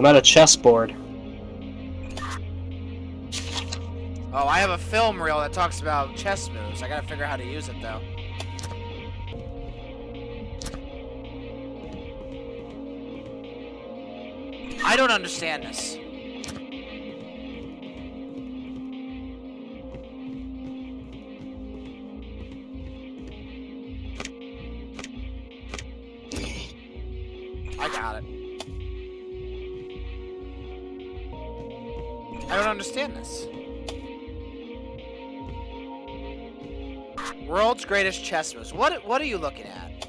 I'm at a chessboard. Oh, I have a film reel that talks about chess moves. I gotta figure out how to use it though. I don't understand this. Greatest chess moves. What what are you looking at?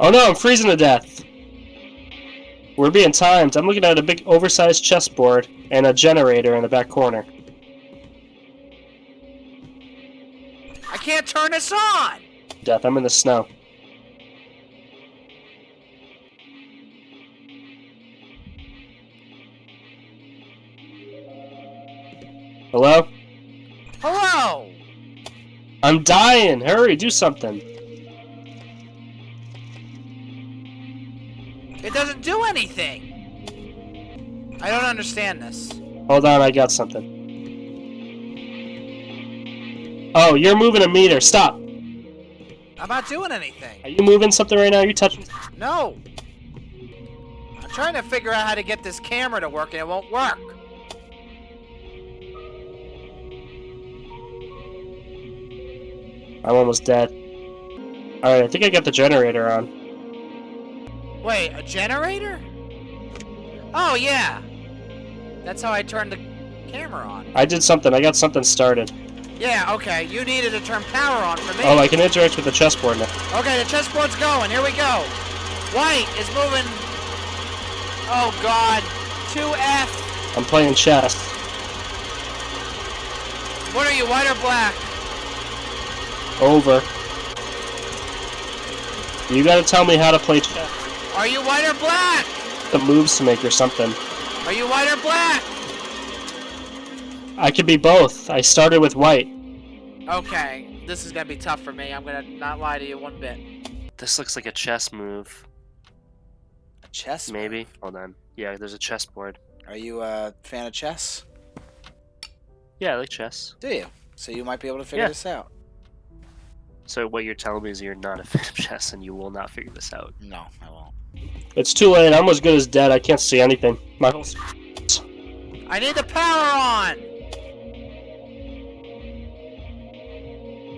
Oh no, I'm freezing to death. We're being timed. I'm looking at a big oversized chessboard and a generator in the back corner. I can't turn this on. Death, I'm in the snow. Hello? Hello. I'm dying! Hurry, do something! It doesn't do anything. I don't understand this. Hold on, I got something. Oh, you're moving a meter. Stop! I'm not doing anything. Are you moving something right now? Are you touching? No. I'm trying to figure out how to get this camera to work and it won't work. I'm almost dead. Alright, I think I got the generator on. Wait, a generator? Oh, yeah. That's how I turned the camera on. I did something. I got something started. Yeah, okay. You needed to turn power on for me. Oh, I can interact with the chessboard now. Okay, the chessboard's going. Here we go. White is moving. Oh, God. 2F. I'm playing chess. What are you, white or black? Over. You gotta tell me how to play chess. Are you white or black? The moves to make or something. Are you white or black? I could be both. I started with white. Okay, this is gonna be tough for me. I'm gonna not lie to you one bit. This looks like a chess move. A chess? Maybe. Hold on. Yeah, there's a chessboard. Are you a fan of chess? Yeah, I like chess. Do you? So you might be able to figure Yeah. this out. So what you're telling me is you're not a fan of chess and you will not figure this out. No, I won't. It's too late. I'm as good as dead. I can't see anything. My whole I need the power on!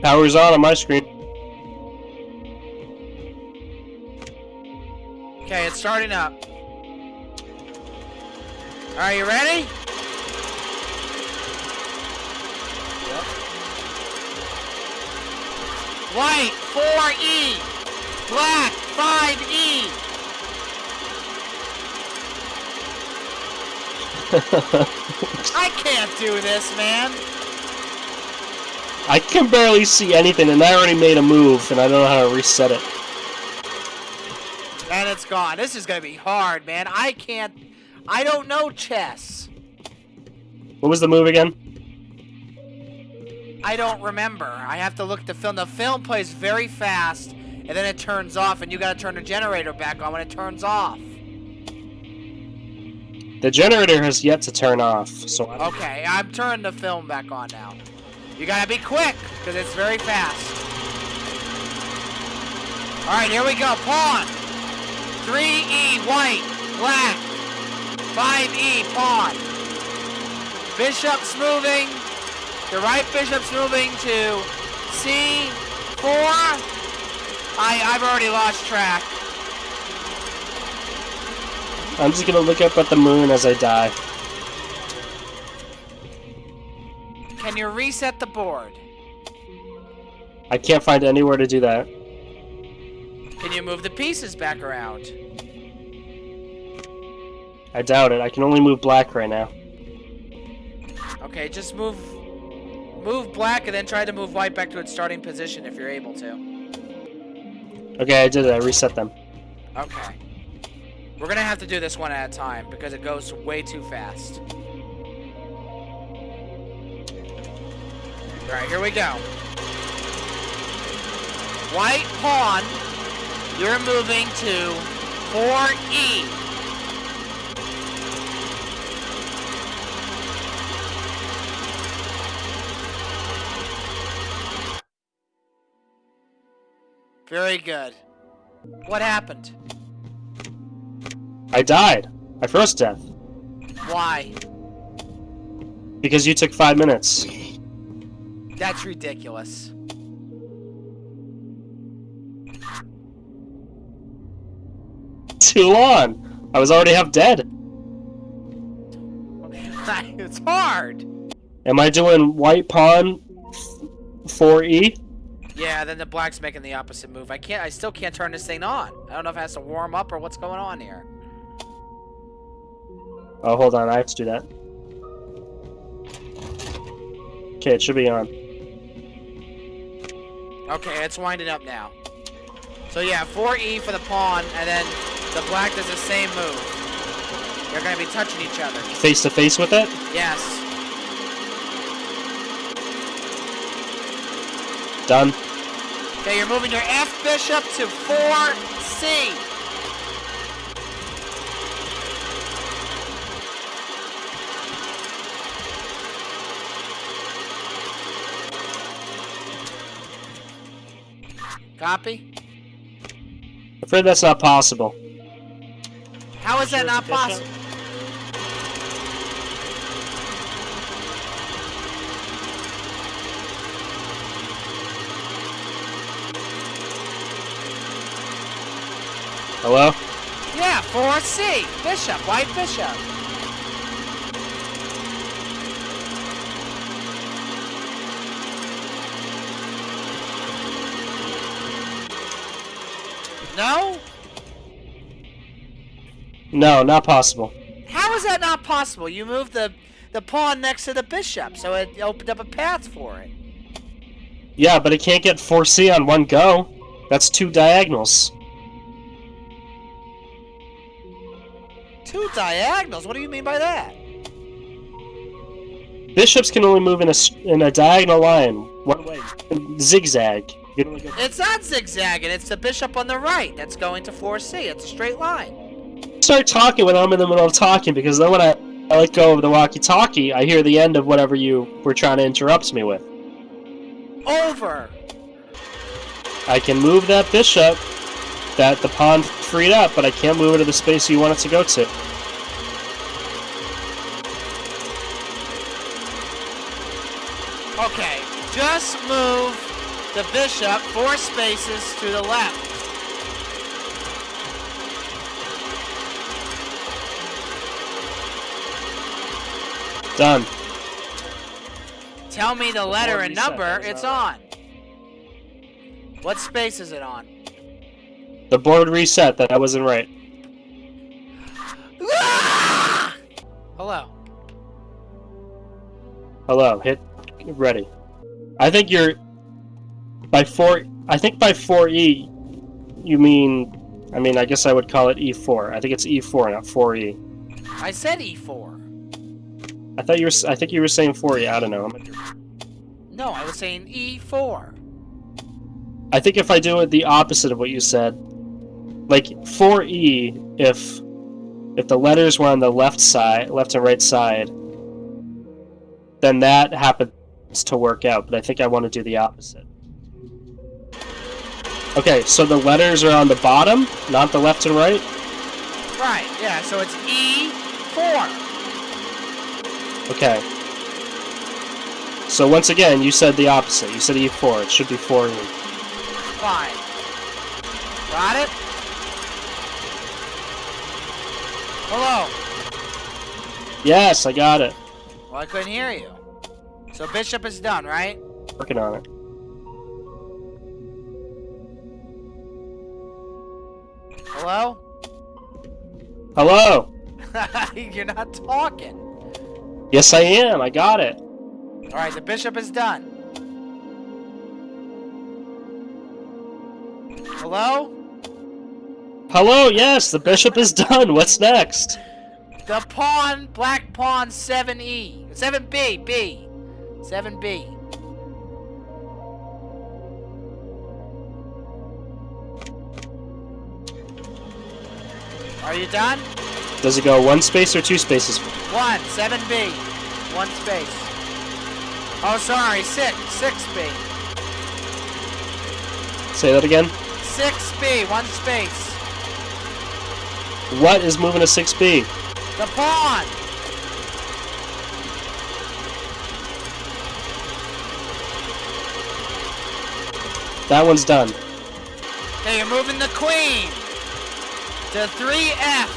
power's on on my screen. Okay, it's starting up. Are you ready? White, 4E. Black, E. 5E. I can't do this, man. I can barely see anything, and I already made a move, and I don't know how to reset it. And it's gone. This is gonna be hard, man. I can't. I don't know chess. What was the move again? I don't remember. I have to look at the film. The film plays very fast, and then it turns off, and you gotta turn the generator back on when it turns off. The generator has yet to turn off, so I Okay, I'm turning the film back on now. You gotta be quick, because it's very fast. Alright, here we go. Pawn. 3E, white, black. 5E, pawn. Bishop's moving. The right bishop's moving to C4. I, I've already lost track. I'm just gonna look up at the moon as I die. Can you reset the board? I can't find anywhere to do that. Can you move the pieces back around? I doubt it. I can only move black right now. Okay, just move move black and then try to move white back to its starting position if you're able to. Okay, I did it. I reset them. Okay. We're gonna have to do this one at a time because it goes way too fast. Alright, here we go. White pawn, you're moving to 4E. Very good. What happened? I died. I froze to death. Why? Because you took five minutes. That's ridiculous. Too long. I was already half dead. it's hard. Am I doing white pawn 4e? Yeah, then the black's making the opposite move. I can't. I still can't turn this thing on. I don't know if it has to warm up or what's going on here. Oh, hold on. I have to do that. Okay, it should be on. Okay, it's winding up now. So yeah, 4E for the pawn, and then the black does the same move. They're gonna be touching each other. Face to face with it? Yes. Done. Okay, you're moving your F bishop to 4C. Copy? I'm afraid that's not possible. How is that not it's a bishop? possible? Hello? Yeah, 4C. Bishop, white bishop. No? No, not possible. How is that not possible? You moved the the pawn next to the bishop, so it opened up a path for it. Yeah, but it can't get 4c on one go. That's two diagonals. Two diagonals. What do you mean by that? Bishops can only move in a, in a diagonal line, one way, zigzag. You can only go- It's not zigzagging. It's the bishop on the right that's going to 4C. It's a straight line. Start talking when I'm in the middle of talking, because then when I, I let go of the walkie-talkie, I hear the end of whatever you were trying to interrupt me with. Over. I can move that bishop that the pawn freed up, but I can't move it to the space you want it to go to. Okay. Just move the bishop four spaces to the left. Done. Tell me the letter and number it's on. What space is it on? The board reset, that I wasn't right. Hello. Hello, hit ready. I think you're by four. I think by four E, you mean. I mean, I guess I would call it E4. I think it's E4, not 4E. I said E E4. I thought you were. I think you were saying 4E. I don't know. No, I was saying E E4. I think if I do it the opposite of what you said, like 4E, if if the letters were on the left side, left and right side, then that happens to work out. But I think I want to do the opposite. Okay, so the letters are on the bottom, not the left and right. Right, yeah, so it's E E4. Okay. So once again, you said the opposite. You said E4. It should be E. 4E. Fine. Got it? Hello. Yes, I got it. Well, I couldn't hear you. So bishop is done, right? Working on it. Hello? Hello. You're not talking. Yes, I am. I got it. All right, the bishop is done. Hello? Hello. Yes, the bishop is done. What's next? The pawn, black pawn 7E. 7B, B. 7B. Are you done? Does it go one space or two spaces? One, 7B. One space. Oh, sorry, six, 6B. Say that again. 6B, one space. What is moving to 6B? The pawn. That one's done. Okay, you're moving the queen to 3F.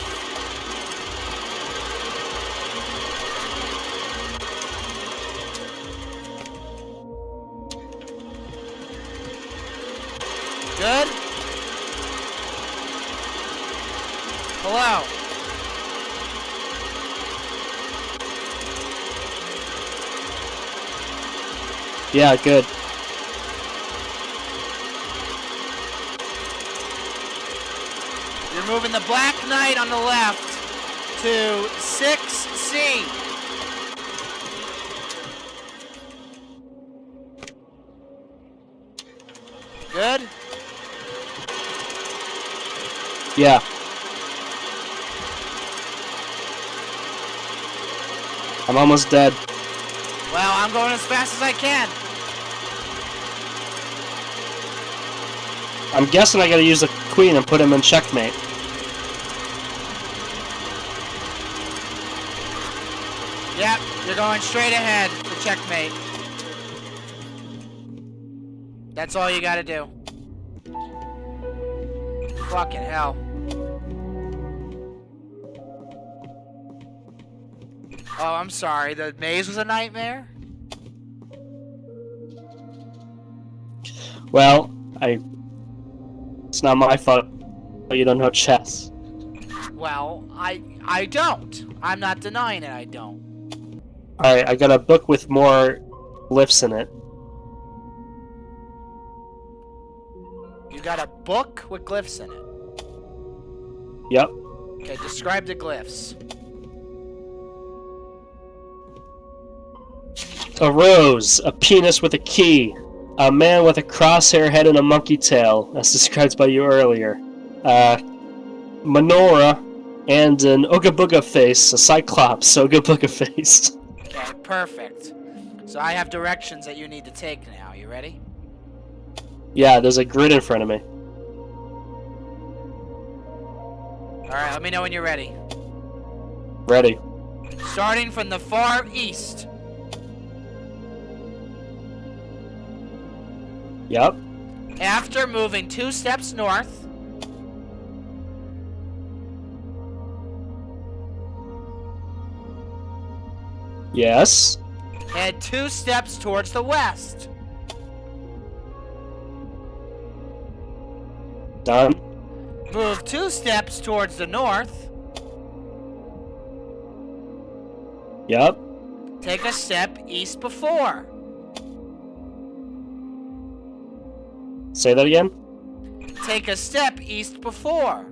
Good? Yeah, good. You're moving the black knight on the left to 6C. Good? Yeah. I'm almost dead. Going as fast as I can. I'm guessing I gotta use the queen and put him in checkmate. Yep, you're going straight ahead to checkmate. That's all you gotta do. Fucking hell. Oh, I'm sorry. The maze was a nightmare? Well, I. It's not my fault. You don't know chess. Well, I I don't. I'm not denying it, I don't. Alright, I got a book with more glyphs in it. You got a book with glyphs in it. Yep. Okay, describe the glyphs. A rose, a penis with a key, a man with a crosshair head and a monkey tail, as described by you earlier, uh, menorah, and an Ooga face, a cyclops, Ooga Booga face. Okay, perfect. So I have directions that you need to take now. You ready? yeah, there's a grid in front of me. Alright, let me know when you're ready. Ready. Starting from the far east. Yep. After moving two steps north, Yes. head two steps towards the west. Done. Move two steps towards the north. Yep. Take a step east before. Say that again. Take a step east before.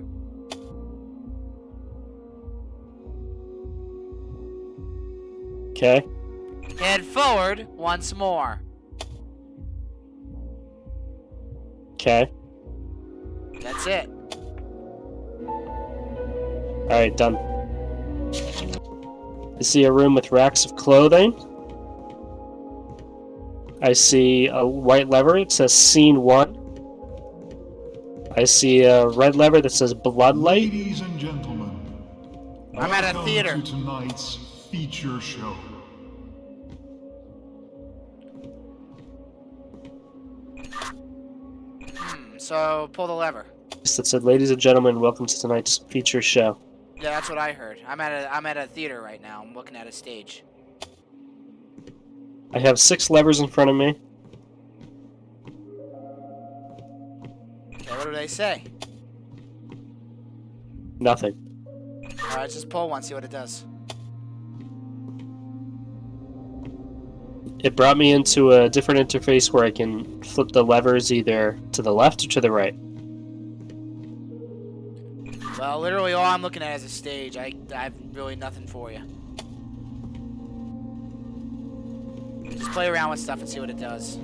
Okay. Head forward once more. Okay. That's it. Alright, done. I see a room with racks of clothing. I see a white lever. It says Scene 1. I see a red lever that says Bloodlight. Ladies and gentlemen, I'm at a theater. to tonight's feature show. Hmm, so pull the lever. That said, Ladies and gentlemen, welcome to tonight's feature show. Yeah, that's what I heard. I'm at a I'm at a theater right now. I'm looking at a stage. I have six levers in front of me. Okay, what do they say? Nothing. Alright, just pull one, see what it does. It brought me into a different interface where I can flip the levers either to the left or to the right. Well, literally all I'm looking at is a stage. I, I have really nothing for you. Just play around with stuff and see what it does.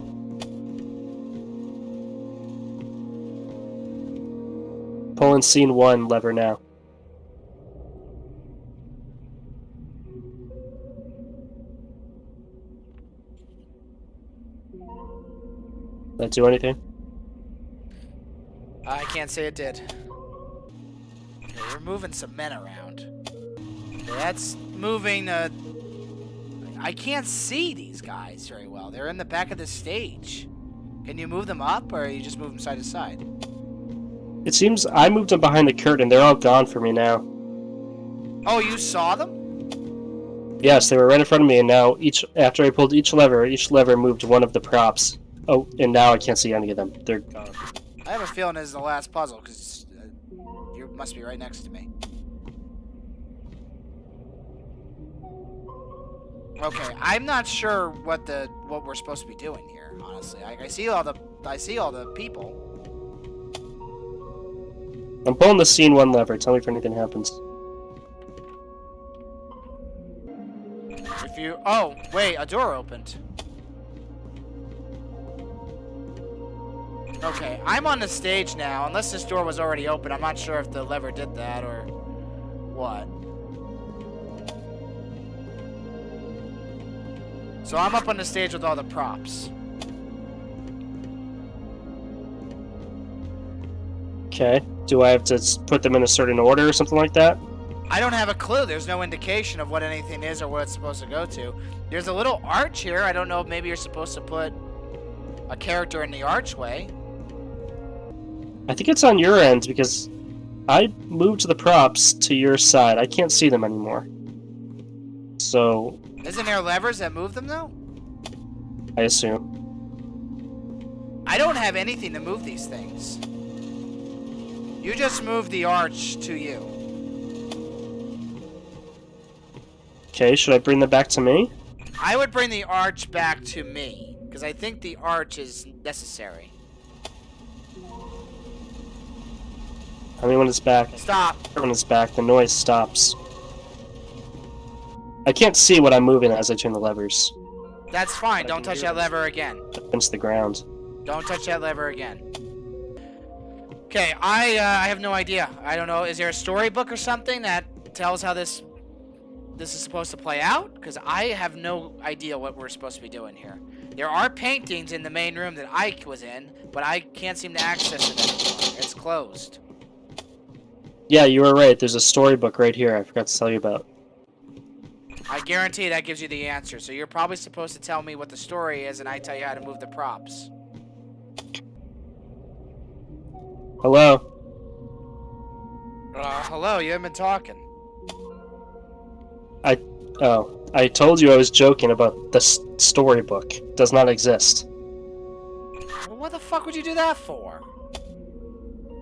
Pulling scene one lever now. That do anything? I can't say it did. Okay, we're moving some men around. Okay, that's moving. Uh, I can't see these guys very well. They're in the back of the stage. Can you move them up, or you just move them side to side? It seems I moved them behind the curtain. They're all gone for me now. Oh, you saw them? Yes, they were right in front of me, and now each after I pulled each lever, each lever moved one of the props. Oh, and now I can't see any of them. They're gone. I have a feeling this is the last puzzle because uh, you must be right next to me. Okay, I'm not sure what the what we're supposed to be doing here. Honestly, I, I see all the I see all the people. I'm pulling the scene one lever. Tell me if anything happens. If you oh wait, a door opened. Okay, I'm on the stage now. Unless this door was already open, I'm not sure if the lever did that or what. So I'm up on the stage with all the props. Okay. Do I have to put them in a certain order or something like that? I don't have a clue. There's no indication of what anything is or what it's supposed to go to. There's a little arch here. I don't know maybe you're supposed to put a character in the archway. I think it's on your end because I moved the props to your side. I can't see them anymore. So, Isn't there levers that move them though? I assume. I don't have anything to move these things. You just move the arch to you. Okay, should I bring them back to me? I would bring the arch back to me because I think the arch is necessary. I mean, when it's back, Stop. when it's back, the noise stops. I can't see what I'm moving as I turn the levers That's fine. Don't touch that lever again. against the ground. Don't touch that lever again. Okay, I uh, I have no idea. I don't know. Is there a storybook or something that tells how this this is supposed to play out? Because I have no idea what we're supposed to be doing here. There are paintings in the main room that Ike was in, but I can't seem to access it anymore. It's closed. Yeah, you were right. There's a storybook right here I forgot to tell you about. I guarantee that gives you the answer. So you're probably supposed to tell me what the story is, and I tell you how to move the props. Hello? Uh, hello, you haven't been talking. I... oh, I told you I was joking about the storybook. It does not exist. Well, what the fuck would you do that for?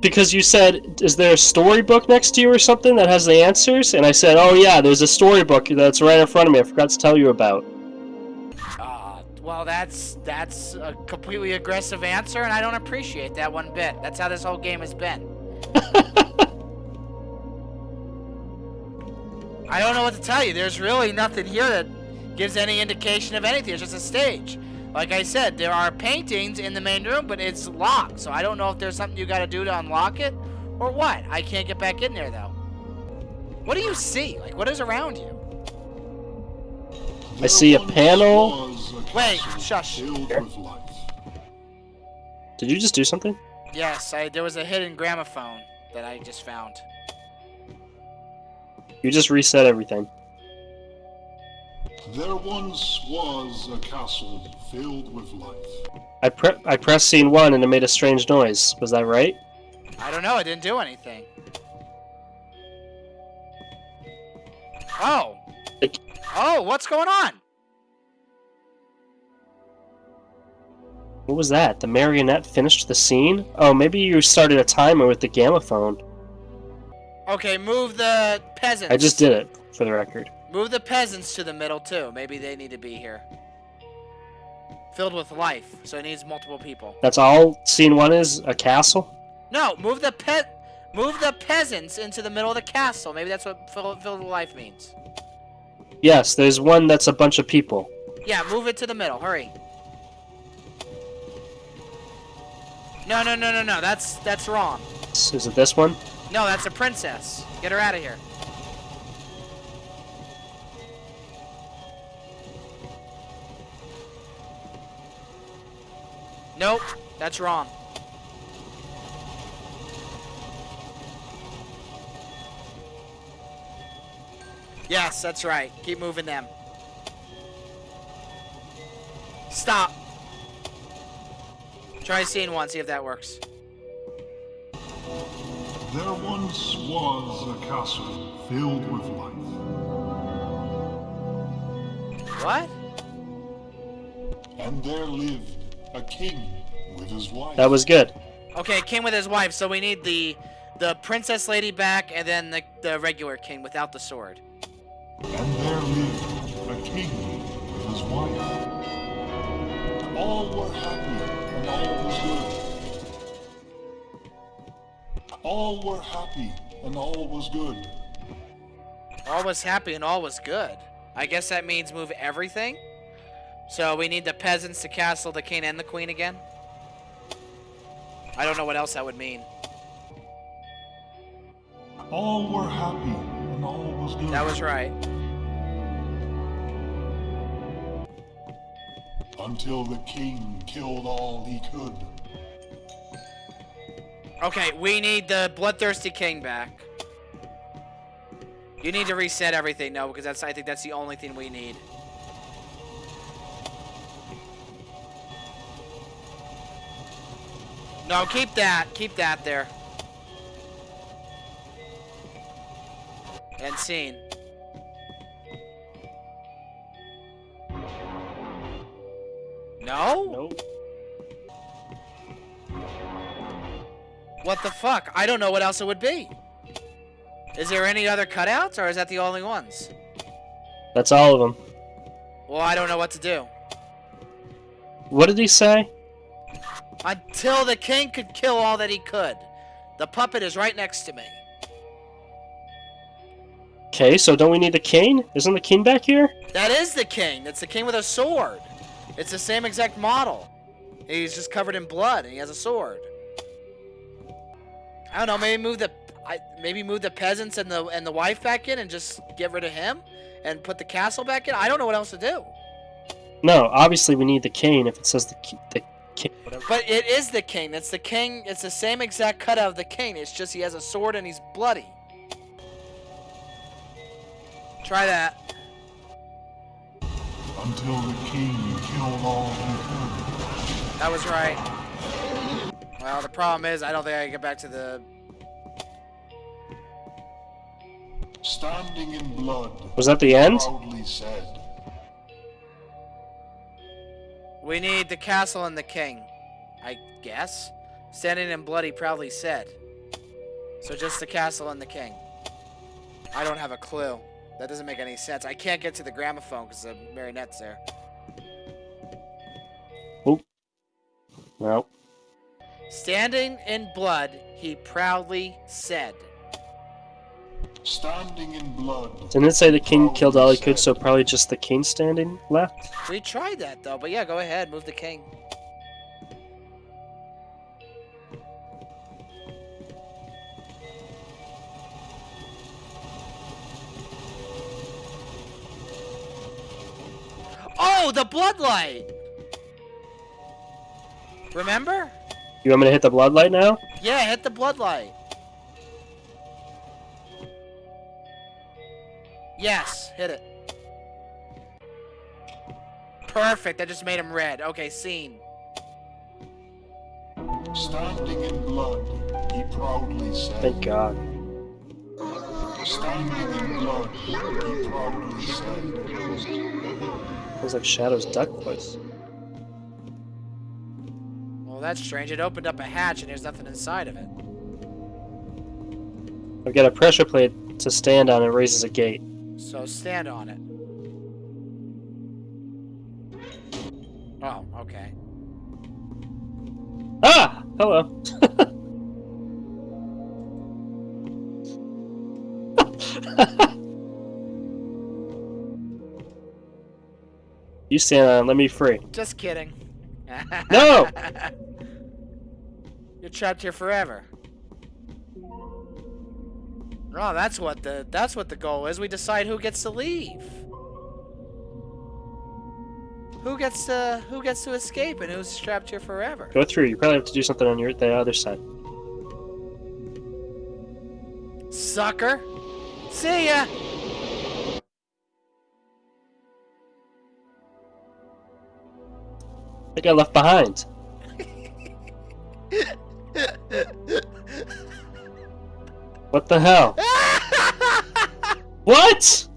Because you said, is there a storybook next to you or something that has the answers? And I said, oh yeah, there's a storybook that's right in front of me I forgot to tell you about. Uh, well, that's that's a completely aggressive answer, and I don't appreciate that one bit. That's how this whole game has been. I don't know what to tell you. There's really nothing here that gives any indication of anything. It's just a stage. Like I said, there are paintings in the main room, but it's locked. So I don't know if there's something you got to do to unlock it or what. I can't get back in there though. What do you see? Like what is around you? I see a panel. Wait, shush. Filled with life. Did you just do something? Yes, I, there was a hidden gramophone that I just found. You just reset everything. There once was a castle filled with life. I pre- I pressed scene one and it made a strange noise. Was that right? I don't know. I didn't do anything. Oh. Oh, what's going on? What was that? The marionette finished the scene? Oh, maybe you started a timer with the gramophone. Okay, move the peasants. I just did it, for the record. Move the peasants to the middle too. Maybe they need to be here. Filled with life, so it needs multiple people. That's all scene one is? A castle? No, move the pe- move the peasants into the middle of the castle. Maybe that's what fill- filled with life means. Yes, there's one that's a bunch of people. Yeah, move it to the middle. Hurry. No, no, no, no, no. That's that's wrong. Is it this one? No, that's a princess. Get her out of here. Nope, that's wrong. Yes, that's right. Keep moving them. Stop. Try scene one, see if that works. There once was a castle filled with life. What? And there lived a king with his wife. That was good. Okay, king with his wife, so we need the the princess lady back and then the, the regular king without the sword. And there lived a king with his wife. All were happy and all was good. All were happy and all was good. All was happy and all was good. I guess that means move everything. So we need the peasants, to castle, the king, and the queen again. I don't know what else that would mean. All were happy and all was good. That was right. Until the king killed all he could. Okay, we need the bloodthirsty king back. You need to reset everything, no, because that's I think that's the only thing we need. No, keep that. Keep that there. And scene. No? Nope. What the fuck? I don't know what else it would be. Is there any other cutouts, or is that the only ones? That's all of them. Well, I don't know what to do. What did he say? Until the king could kill all that he could. The puppet is right next to me. Okay, so don't we need the king? Isn't the king back here? That is the king. That's the king with a sword. It's the same exact model. He's just covered in blood and he has a sword. I don't know, maybe move the I, maybe move the peasants and the and the wife back in and just get rid of him and put the castle back in. I don't know what else to do. No, obviously we need the king if it says the the king. Whatever. But it is the king. It's the king. It's the same exact cutout of the king. It's just he has a sword and he's bloody. Try that. Until the king killed all he could. That was right. Well, the problem is I don't think I can get back to the. Standing in blood. Was that the end? Proudly said. We need the castle and the king. I guess. Standing in blood, he proudly said. So just the castle and the king. I don't have a clue. That doesn't make any sense. I can't get to the gramophone because the marionette's there. No. Standing in blood, he proudly said. Standing in blood. Didn't it say the king killed all he could, so probably just the king standing left? We tried that though, but yeah, go ahead, move the king. Oh, the bloodlight! Remember? You want me to hit the bloodlight now? Yeah, hit the bloodlight. Yes, hit it. Perfect, that just made him red. Okay, scene. Standing in blood. He proudly said. Thank God. Standing in blood. He proudly said. Sounds like Shadow's duck voice. Well, that's strange. It opened up a hatch and there's nothing inside of it. I've got a pressure plate to stand on and raises a gate. So stand on it. Oh, okay. Ah! Hello. you stand on, it, let me free. Just kidding. No! You're trapped here forever. Oh, That's what the that's what the goal is. We decide who gets to leave. Who gets to who gets to escape and who's trapped here forever? Go through. You probably have to do something on your the other side. Sucker. See ya. I got left behind. what the hell? What?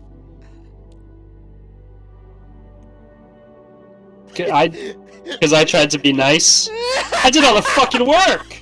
I, because I tried to be nice. I did all the fucking work.